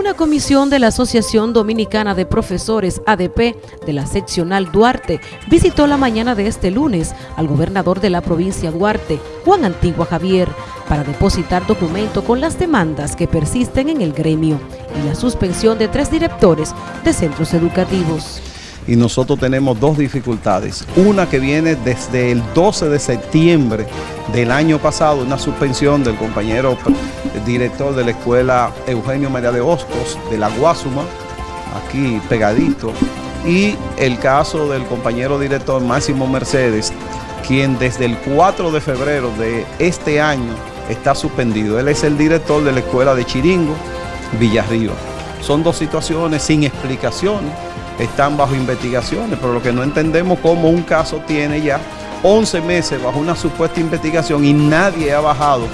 Una comisión de la Asociación Dominicana de Profesores ADP de la seccional Duarte visitó la mañana de este lunes al gobernador de la provincia Duarte, Juan Antigua Javier, para depositar documento con las demandas que persisten en el gremio y la suspensión de tres directores de centros educativos y nosotros tenemos dos dificultades. Una que viene desde el 12 de septiembre del año pasado, una suspensión del compañero director de la escuela Eugenio María de Hostos de la Guasuma, aquí pegadito, y el caso del compañero director Máximo Mercedes, quien desde el 4 de febrero de este año está suspendido. Él es el director de la escuela de Chiringo, Villarriba. Son dos situaciones sin explicaciones están bajo investigaciones, pero lo que no entendemos cómo un caso tiene ya 11 meses bajo una supuesta investigación y nadie ha bajado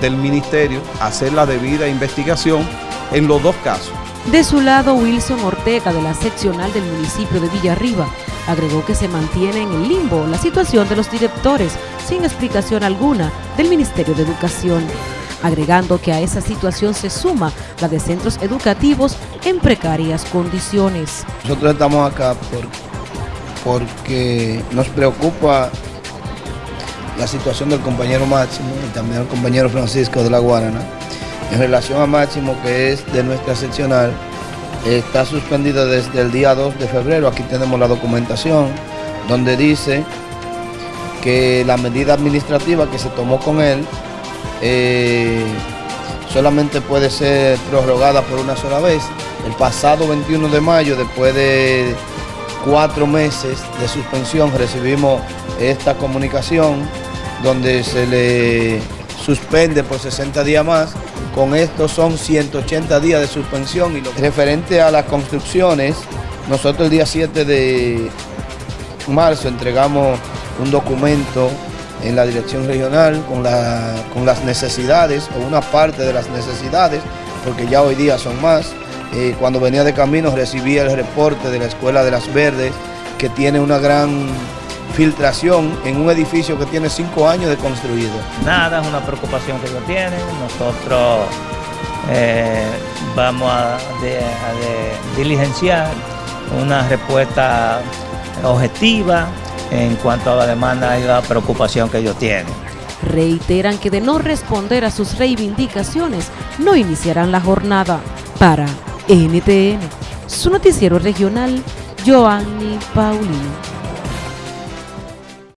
del ministerio a hacer la debida investigación en los dos casos. De su lado, Wilson Ortega, de la seccional del municipio de Villarriba, agregó que se mantiene en el limbo la situación de los directores sin explicación alguna del Ministerio de Educación agregando que a esa situación se suma la de centros educativos en precarias condiciones. Nosotros estamos acá porque nos preocupa la situación del compañero Máximo y también el compañero Francisco de la Guarana. En relación a Máximo, que es de nuestra seccional, está suspendido desde el día 2 de febrero. Aquí tenemos la documentación donde dice que la medida administrativa que se tomó con él eh, solamente puede ser prorrogada por una sola vez. El pasado 21 de mayo, después de cuatro meses de suspensión, recibimos esta comunicación donde se le suspende por 60 días más. Con esto son 180 días de suspensión. Y referente a las construcciones, nosotros el día 7 de marzo entregamos un documento en la dirección regional con, con las necesidades o una parte de las necesidades, porque ya hoy día son más. Eh, cuando venía de camino recibía el reporte de la Escuela de las Verdes, que tiene una gran filtración en un edificio que tiene cinco años de construido. Nada, es una preocupación que ellos tienen. Nosotros eh, vamos a diligenciar una respuesta objetiva en cuanto a la demanda y la preocupación que ellos tienen. Reiteran que de no responder a sus reivindicaciones, no iniciarán la jornada. Para NTN, su noticiero regional, Joanny Paulino.